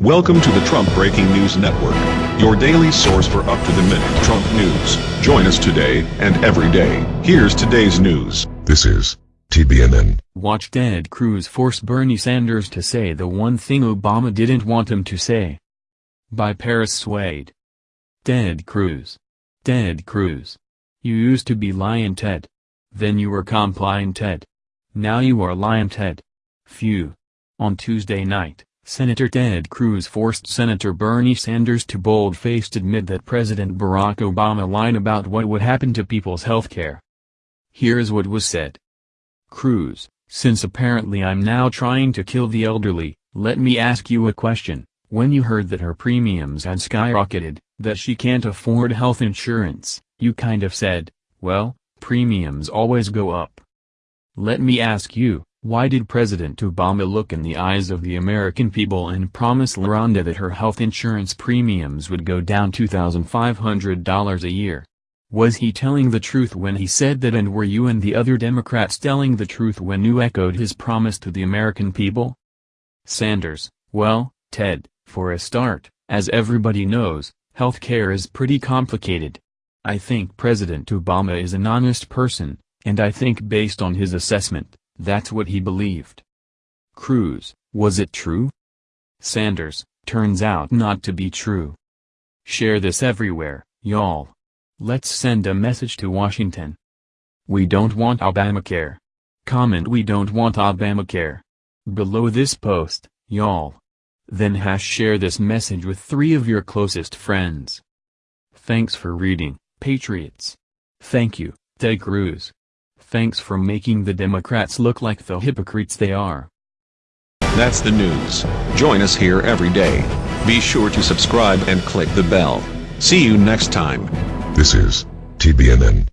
Welcome to the Trump Breaking News Network, your daily source for up-to-the-minute Trump news. Join us today and every day. Here's today's news. This is TBNN. Watch Ted Cruz force Bernie Sanders to say the one thing Obama didn't want him to say. By Paris Swade. Ted Cruz. Ted Cruz. You used to be Lyin' Ted. Then you were Compliant Ted. Now you are Lyin' Ted. Phew. On Tuesday night. Senator Ted Cruz forced Senator Bernie Sanders to bold-faced admit that President Barack Obama lied about what would happen to people's health care. Here's what was said. Cruz, since apparently I'm now trying to kill the elderly, let me ask you a question. When you heard that her premiums had skyrocketed, that she can't afford health insurance, you kind of said, well, premiums always go up. Let me ask you, why did President Obama look in the eyes of the American people and promise LaRonda that her health insurance premiums would go down $2,500 a year? Was he telling the truth when he said that and were you and the other Democrats telling the truth when you echoed his promise to the American people? Sanders, well, Ted, for a start, as everybody knows, health care is pretty complicated. I think President Obama is an honest person, and I think based on his assessment, that's what he believed. Cruz, was it true? Sanders, turns out not to be true. Share this everywhere, y'all. Let's send a message to Washington. We don't want Obamacare. Comment we don't want Obamacare. Below this post, y'all. Then hash share this message with three of your closest friends. Thanks for reading, Patriots. Thank you, Ted Cruz. Thanks for making the Democrats look like the hypocrites they are. That's the news. Join us here every day. Be sure to subscribe and click the bell. See you next time. This is TBNN.